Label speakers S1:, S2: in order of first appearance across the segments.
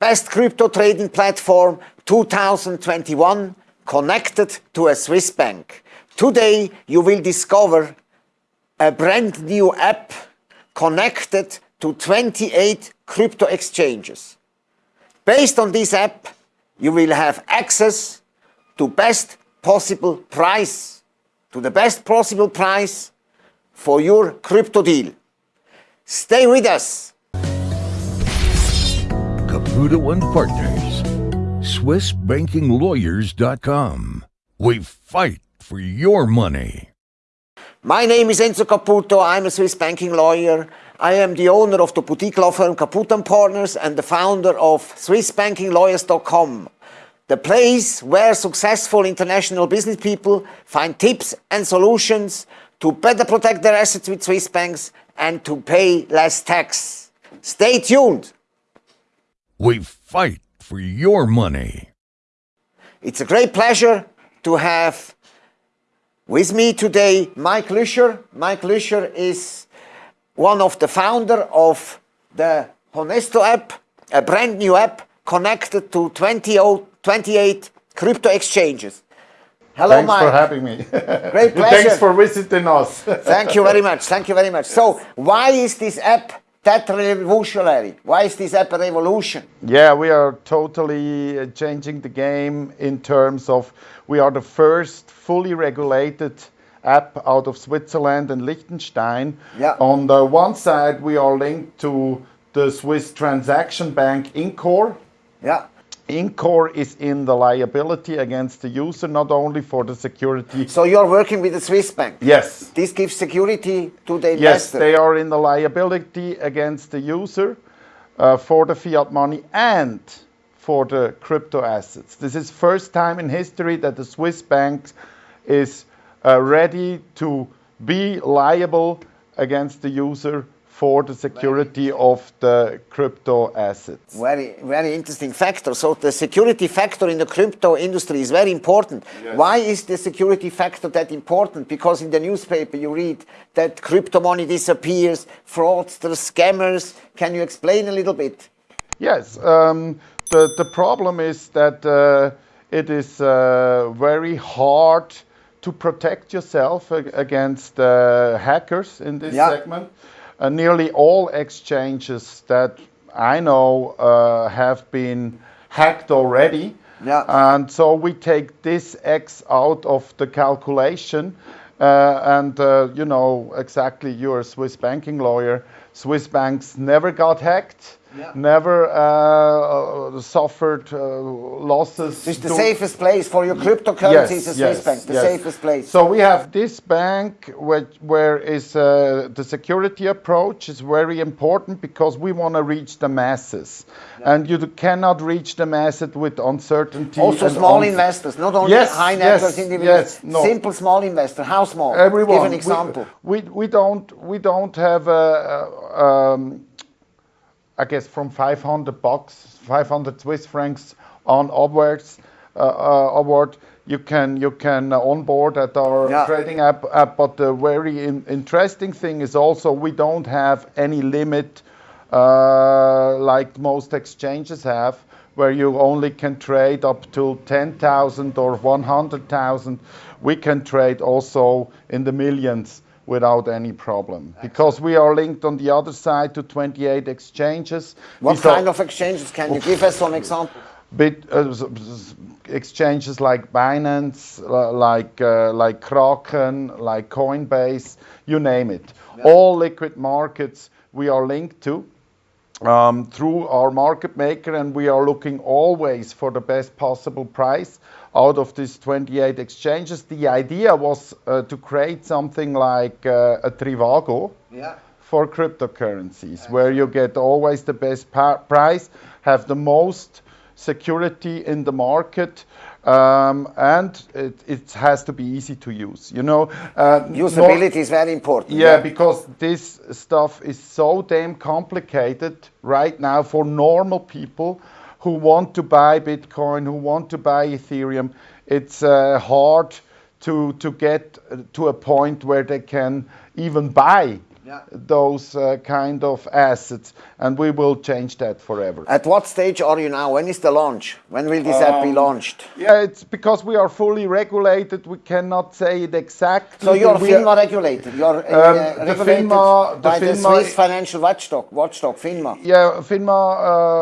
S1: Best crypto trading platform 2021 connected to a Swiss bank. Today you will discover a brand new app connected to 28 crypto exchanges. Based on this app, you will have access to best possible price, to the best possible price for your crypto deal. Stay with us.
S2: Caputo and Partners. SwissBankingLawyers.com. We fight for your money.
S1: My name is Enzo Caputo. I'm a Swiss banking lawyer. I am the owner of the boutique law firm Caputo and Partners and the founder of SwissBankingLawyers.com, the place where successful international business people find tips and solutions to better protect their assets with Swiss banks and to pay less tax. Stay tuned.
S2: We fight for your money.
S1: It's a great pleasure to have with me today, Mike Lüscher. Mike Lüscher is one of the founder of the Honesto app, a brand new app connected to 20, 28 crypto exchanges.
S3: Hello, Thanks Mike. for having me.
S1: Great pleasure.
S3: Thanks for visiting us.
S1: Thank you very much. Thank you very much. So, why is this app that revolutionary? Why is this app a revolution?
S3: Yeah, we are totally uh, changing the game in terms of we are the first fully regulated app out of Switzerland and Liechtenstein.
S1: Yeah.
S3: On the one side, we are linked to the Swiss transaction bank InCore.
S1: Yeah.
S3: InCore is in the liability against the user, not only for the security.
S1: So you're working with the Swiss bank?
S3: Yes.
S1: This gives security to the investor?
S3: Yes, they are in the liability against the user uh, for the fiat money and for the crypto assets. This is first time in history that the Swiss bank is uh, ready to be liable against the user for the security of the crypto assets.
S1: Very, very interesting factor. So the security factor in the crypto industry is very important. Yes. Why is the security factor that important? Because in the newspaper you read that crypto money disappears, fraudsters, scammers. Can you explain a little bit?
S3: Yes. Um, the, the problem is that uh, it is uh, very hard to protect yourself against uh, hackers in this yeah. segment nearly all exchanges that I know uh, have been hacked already.
S1: Yeah.
S3: And so we take this X out of the calculation. Uh, and uh, you know exactly, you're a Swiss banking lawyer. Swiss banks never got hacked yeah. never uh, uh, suffered uh, losses.
S1: It's the safest place for your cryptocurrency yes, is the Swiss yes, bank, the yes. safest place.
S3: So we have this bank which, where is uh, the security approach is very important because we want to reach the masses. Yeah. And you cannot reach the masses with uncertainty.
S1: Also small investors, not only
S3: yes,
S1: high net worth individuals, no. simple small investor. How small?
S3: Everyone.
S1: Give an example.
S3: We, we, we don't, we don't have a, a I guess from 500 bucks, 500 Swiss francs on upwards, uh, uh, award, you can you can onboard at our yeah. trading app. But the very in, interesting thing is also we don't have any limit uh, like most exchanges have, where you only can trade up to 10,000 or 100,000. We can trade also in the millions without any problem because we are linked on the other side to 28 exchanges.
S1: What we kind of exchanges? Can you give us some examples?
S3: Bit, uh, exchanges like Binance, uh, like uh, like Kraken, like Coinbase, you name it. Yeah. All liquid markets we are linked to through our market maker, and we are looking always for the best possible price out of these 28 exchanges. The idea was uh, to create something like uh, a Trivago
S1: yeah.
S3: for cryptocurrencies, where you get always the best price, have the most security in the market, um, and it, it, has to be easy to use. You know,
S1: uh, usability is very important.
S3: Yeah, yeah, because this stuff is so damn complicated right now for normal people who want to buy Bitcoin, who want to buy Ethereum. It's uh, hard to to get to a point where they can even buy those uh, kind of assets, and we will change that forever.
S1: At what stage are you now? When is the launch? When will this app
S3: Um,
S1: be launched?
S3: Yeah, it's because we are fully regulated. We cannot say it exactly.
S1: So you're
S3: are-
S1: FINMA regulated. You're uh,
S3: Um,
S1: uh,
S3: the
S1: regulated
S3: FINMA- the
S1: by the
S3: FINMA
S1: Swiss Financial Watchdog. Watchdog FINMA.
S3: Yeah, FINMA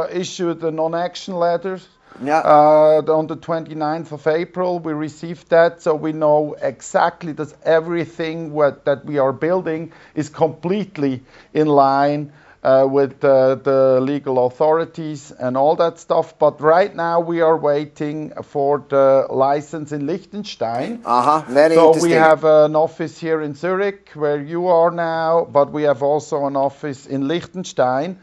S3: uh, issued a non-action letter
S1: Yeah.
S3: uh, on the 29th of April. We received that, so we know exactly that everything what, that we are building is completely in line uh, with uh, the legal authorities and all that stuff. But right now we are waiting for the license in Liechtenstein.
S1: Uh huh. Very
S3: So
S1: interesting.
S3: we have an office here in Zurich where you are now, but we have also an office in Liechtenstein.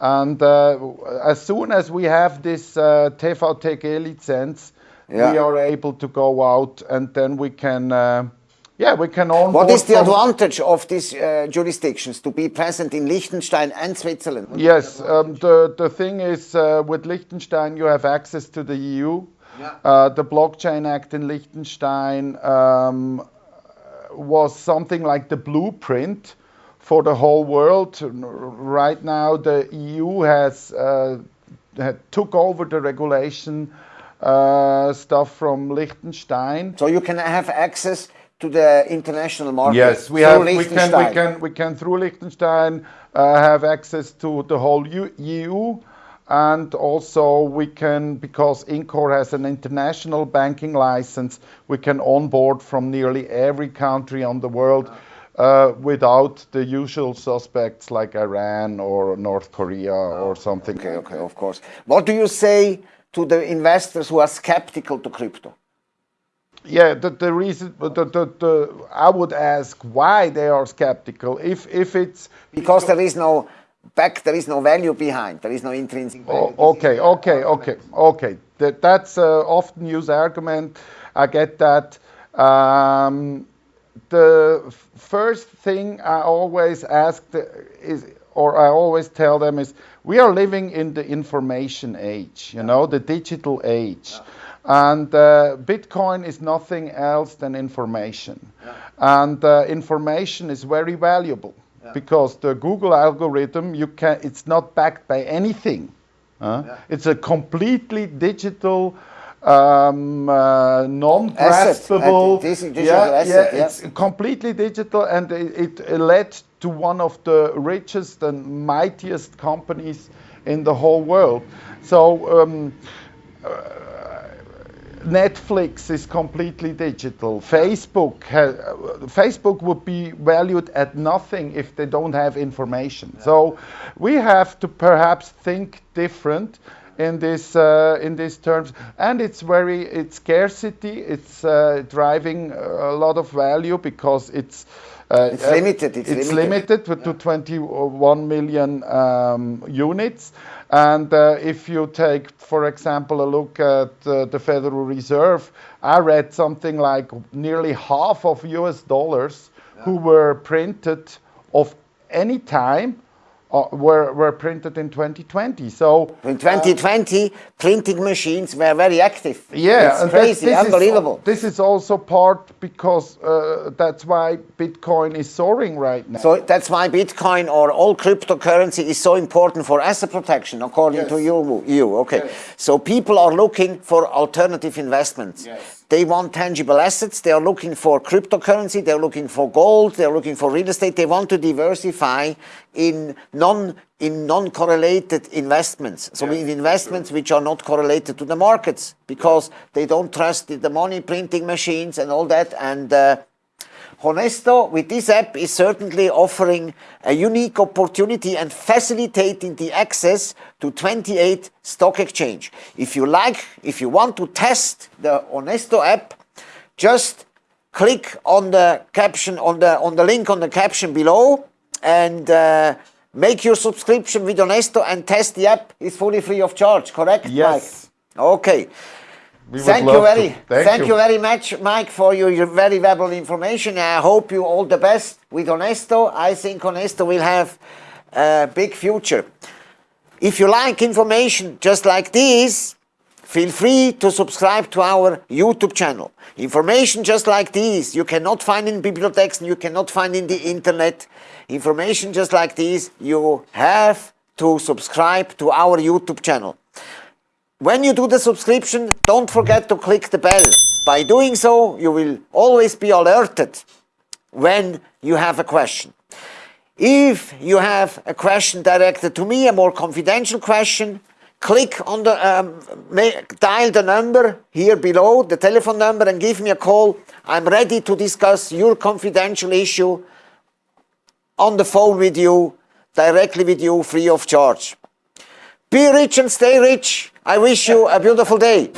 S3: And uh, as soon as we have this uh, TVTG license,
S1: Yeah.
S3: we are able to go out and then we can, uh, yeah, we can onboard.
S1: what is the advantage of these uh, jurisdictions to be present in Liechtenstein and Switzerland?
S3: Yes, um, the, the thing is uh, with Liechtenstein, you have access to the EU. Uh, the Blockchain Act in Liechtenstein um, was something like the blueprint for the whole world. Right now, the EU has uh, had took over the regulation uh, stuff from Liechtenstein.
S1: So you can have access to the international market.
S3: Yes, we have. We can. We can. We can through Liechtenstein uh, have access to the whole EU, and also we can because InCore has an international banking license. We can onboard from nearly every country on the world. Uh, without the usual suspects like Iran or North Korea or something.
S1: Okay, okay, of course. What do you say to the investors who are skeptical to crypto?
S3: Yeah, the, the reason, the, the, the, I would ask why they are skeptical. If if it's
S1: Because there is no back, there is no value behind, there is no intrinsic value.
S3: Oh, okay, okay, okay, okay. That, that's a often used argument. I get that. Um, the first thing I always ask is, or I always tell them is, we are living in the information age, you know, the digital age. And uh, Bitcoin is nothing else than information. And uh, information is very valuable because the Google algorithm, you can, it's not backed by anything. It's a completely digital, um, uh, non-graspable.
S1: Asset, a dis- asset, yeah.
S3: it's completely digital, and it, it led to one of the richest and mightiest companies in the whole world. So. Um, Netflix is completely digital. Facebook has, Facebook would be valued at nothing if they don't have information. So we have to perhaps think different in this uh, in these terms, and it's very it's scarcity. It's uh, driving a lot of value because it's. Uh,
S1: It's limited, it's
S3: it's
S1: limited.
S3: limited to 21 million um, units. And uh, if you take, for example, a look at uh, the Federal Reserve, I read something like nearly half of US dollars who were printed of any time uh, were, were printed in 2020. So
S1: In 2020, printing machines were very active.
S3: yeah,
S1: it's
S3: and
S1: crazy,
S3: this
S1: unbelievable.
S3: Is, this is also part because uh, that's why Bitcoin is soaring right now.
S1: So that's why Bitcoin or all cryptocurrency is so important for asset protection, according to you. You okay? So people are looking for alternative investments.
S3: Yes.
S1: They want tangible assets. They are looking for cryptocurrency. They're looking for gold. They're looking for real estate. They want to diversify in non in non-correlated investments. So in investments which are not correlated to the markets because they don't trust the- the money printing machines and all that. And uh, Honesto with this app is certainly offering a unique opportunity and facilitating the access to 28 stock exchange. If you like, if you want to test the Honesto app, just click on the caption on the on the link on the caption below and uh, make your subscription with Honesto and test the app. It's fully free of charge, correct?
S3: Yes.
S1: Mike? Okay.
S3: We
S1: Thank you very,
S3: Thank
S1: thank,
S3: you.
S1: you. very much, Mike, for your, your very valuable information. I hope you all the best with Honesto. I think Honesto will have a big future. If you like information just like this, feel free to subscribe to our YouTube channel. Information just like this you cannot find in bibliotheks and you cannot find in the internet. Information just like this you have to subscribe to our YouTube channel. When you do the subscription, don't forget to click the bell. By doing so, you will always be alerted when you have a question. If you have a question directed to me, a more confidential question, click on the, um, dial the number here below, the telephone number, and give me a call. I'm ready to discuss your confidential issue on the phone with you, directly with you, free of charge. Be rich and stay rich. I wish you a beautiful day.